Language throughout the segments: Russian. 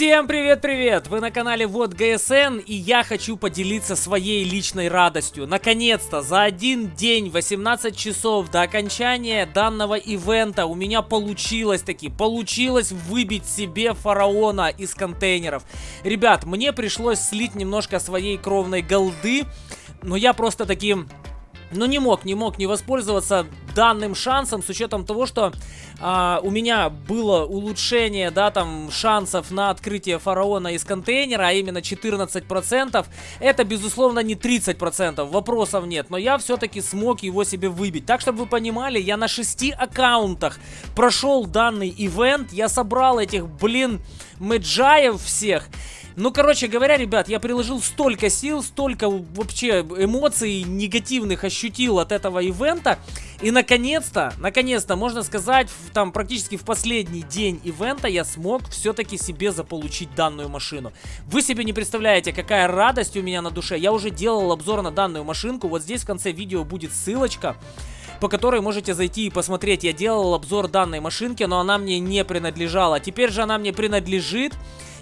Всем привет-привет! Вы на канале Вот ГСН и я хочу поделиться своей личной радостью. Наконец-то, за один день, 18 часов до окончания данного ивента у меня получилось таки, получилось выбить себе фараона из контейнеров. Ребят, мне пришлось слить немножко своей кровной голды, но я просто таким но не мог, не мог не воспользоваться данным шансом с учетом того, что а, у меня было улучшение, да, там, шансов на открытие фараона из контейнера, а именно 14%. Это, безусловно, не 30%, вопросов нет, но я все-таки смог его себе выбить. Так, чтобы вы понимали, я на 6 аккаунтах прошел данный ивент, я собрал этих, блин, мэджаев всех. Ну, короче говоря, ребят, я приложил столько сил, столько вообще эмоций негативных ощутил от этого ивента. И наконец-то, наконец-то, можно сказать, в, там практически в последний день ивента я смог все-таки себе заполучить данную машину. Вы себе не представляете, какая радость у меня на душе. Я уже делал обзор на данную машинку. Вот здесь в конце видео будет ссылочка по которой можете зайти и посмотреть. Я делал обзор данной машинки, но она мне не принадлежала. Теперь же она мне принадлежит.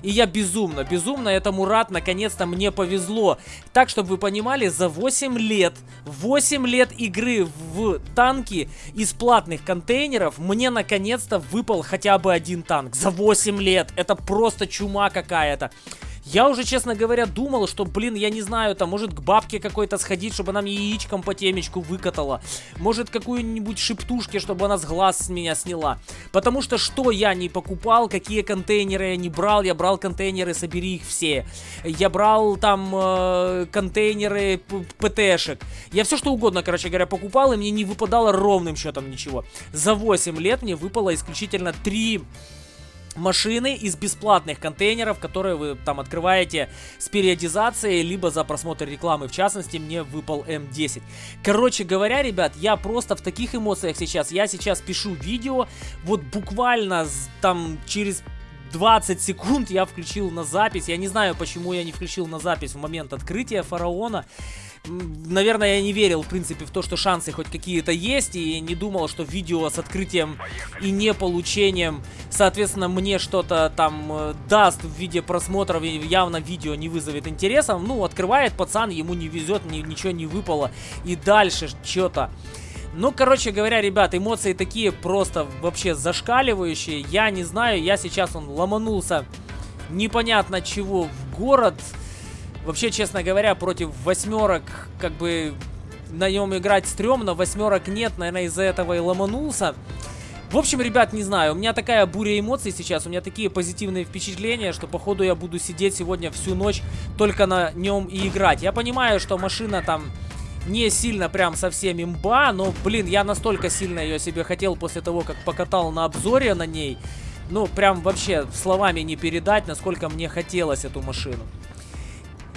И я безумно, безумно этому рад, наконец-то мне повезло. Так, чтобы вы понимали, за 8 лет, 8 лет игры в танки из платных контейнеров, мне наконец-то выпал хотя бы один танк. За 8 лет. Это просто чума какая-то. Я уже, честно говоря, думал, что, блин, я не знаю, там, может к бабке какой-то сходить, чтобы она мне яичком по темечку выкатала. Может какую-нибудь шептушки, чтобы она с глаз с меня сняла. Потому что что я не покупал, какие контейнеры я не брал, я брал контейнеры, собери их все. Я брал там э, контейнеры ПТшек. Я все что угодно, короче говоря, покупал, и мне не выпадало ровным счетом ничего. За 8 лет мне выпало исключительно 3 машины из бесплатных контейнеров, которые вы там открываете с периодизацией, либо за просмотр рекламы. В частности, мне выпал М10. Короче говоря, ребят, я просто в таких эмоциях сейчас. Я сейчас пишу видео, вот буквально там через 20 секунд я включил на запись. Я не знаю, почему я не включил на запись в момент открытия фараона наверное, я не верил, в принципе, в то, что шансы хоть какие-то есть, и не думал, что видео с открытием и не получением, соответственно, мне что-то там э, даст в виде просмотров, и явно видео не вызовет интереса. Ну, открывает пацан, ему не везет, ни, ничего не выпало, и дальше что-то... Ну, короче говоря, ребят, эмоции такие просто вообще зашкаливающие. Я не знаю, я сейчас он ломанулся непонятно чего в город. Вообще, честно говоря, против восьмерок, как бы, на нем играть стрёмно, восьмерок нет, наверное, из-за этого и ломанулся. В общем, ребят, не знаю, у меня такая буря эмоций сейчас, у меня такие позитивные впечатления, что походу я буду сидеть сегодня всю ночь только на нем и играть. Я понимаю, что машина там не сильно прям совсем имба, но, блин, я настолько сильно ее себе хотел после того, как покатал на обзоре на ней. Ну, прям вообще словами не передать, насколько мне хотелось эту машину.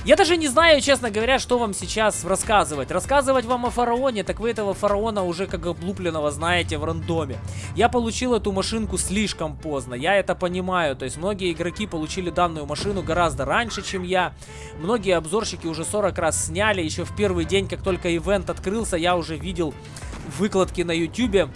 Я даже не знаю, честно говоря, что вам сейчас рассказывать. Рассказывать вам о фараоне, так вы этого фараона уже как облупленного знаете в рандоме. Я получил эту машинку слишком поздно, я это понимаю. То есть многие игроки получили данную машину гораздо раньше, чем я. Многие обзорщики уже 40 раз сняли. Еще в первый день, как только ивент открылся, я уже видел выкладки на ютюбе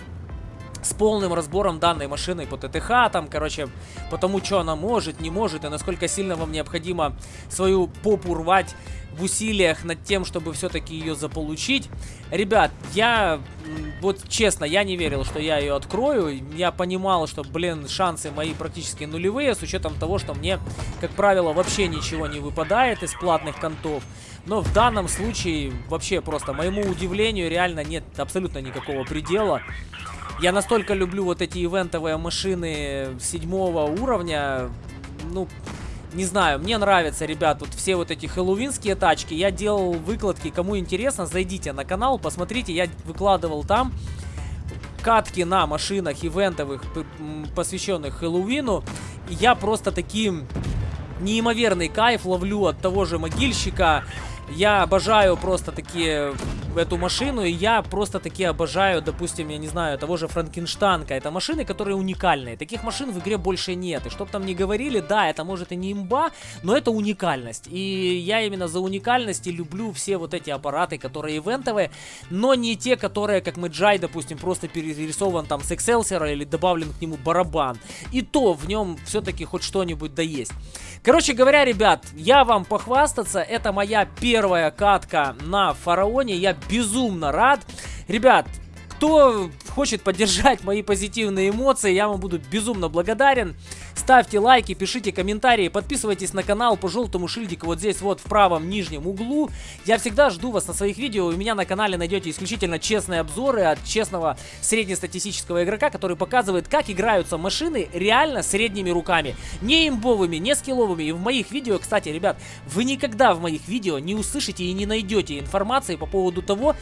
с полным разбором данной машины по ТТХ, там, короче, по тому, что она может, не может, и насколько сильно вам необходимо свою попу рвать в усилиях над тем, чтобы все-таки ее заполучить. Ребят, я, вот честно, я не верил, что я ее открою. Я понимал, что, блин, шансы мои практически нулевые, с учетом того, что мне, как правило, вообще ничего не выпадает из платных контов. Но в данном случае, вообще просто, моему удивлению, реально нет абсолютно никакого предела. Я настолько люблю вот эти ивентовые машины седьмого уровня. Ну, не знаю, мне нравятся, ребят, вот все вот эти хэллоуинские тачки. Я делал выкладки, кому интересно, зайдите на канал, посмотрите, я выкладывал там катки на машинах ивентовых, посвященных Хэллоуину. Я просто таким неимоверный кайф ловлю от того же могильщика. Я обожаю просто такие эту машину, и я просто таки обожаю, допустим, я не знаю, того же Франкенштанка. Это машины, которые уникальные. Таких машин в игре больше нет. И чтоб там не говорили, да, это может и не имба, но это уникальность. И я именно за уникальность и люблю все вот эти аппараты, которые ивентовые, но не те, которые, как Мэджай, допустим, просто перерисован там с Excelsior или добавлен к нему барабан. И то в нем все-таки хоть что-нибудь да есть. Короче говоря, ребят, я вам похвастаться, это моя первая катка на Фараоне, я безумно рад. Ребят, кто хочет поддержать мои позитивные эмоции, я вам буду безумно благодарен. Ставьте лайки, пишите комментарии, подписывайтесь на канал по желтому шильдику вот здесь вот в правом нижнем углу. Я всегда жду вас на своих видео. У меня на канале найдете исключительно честные обзоры от честного среднестатистического игрока, который показывает, как играются машины реально средними руками. Не имбовыми, не скилловыми. И в моих видео, кстати, ребят, вы никогда в моих видео не услышите и не найдете информации по поводу того,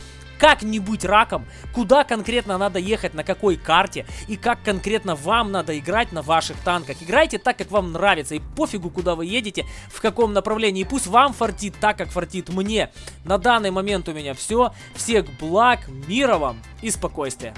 как не быть раком, куда конкретно надо ехать, на какой карте и как конкретно вам надо играть на ваших танках. Играйте так, как вам нравится и пофигу, куда вы едете, в каком направлении. Пусть вам фартит так, как фартит мне. На данный момент у меня все. Всех благ, мира вам и спокойствия.